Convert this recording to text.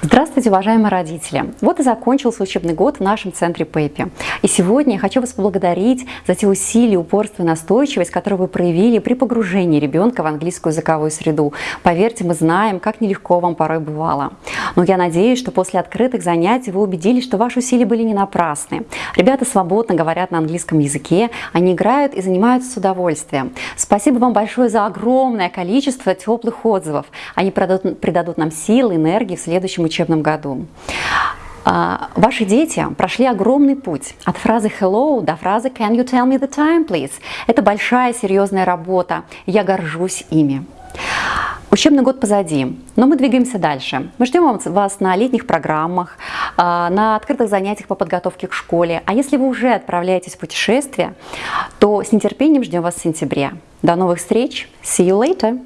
Здравствуйте, уважаемые родители! Вот и закончился учебный год в нашем центре ПЭПи. И сегодня я хочу вас поблагодарить за те усилия, упорство и настойчивость, которые вы проявили при погружении ребенка в английскую языковую среду. Поверьте, мы знаем, как нелегко вам порой бывало. Но я надеюсь, что после открытых занятий вы убедились, что ваши усилия были не напрасны. Ребята свободно говорят на английском языке, они играют и занимаются с удовольствием. Спасибо вам большое за огромное количество теплых отзывов. Они придадут, нам силы, энергии в следующем учебном году. А, ваши дети прошли огромный путь от фразы hello до фразы can you tell me the time, please. Это большая серьезная работа, я горжусь ими. Учебный год позади, но мы двигаемся дальше. Мы ждем вас на летних программах, а, на открытых занятиях по подготовке к школе. А если вы уже отправляетесь в путешествие, то с нетерпением ждем вас в сентябре. До новых встреч! See you later!